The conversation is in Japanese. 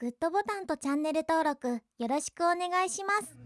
グッドボタンとチャンネル登録よろしくお願いします。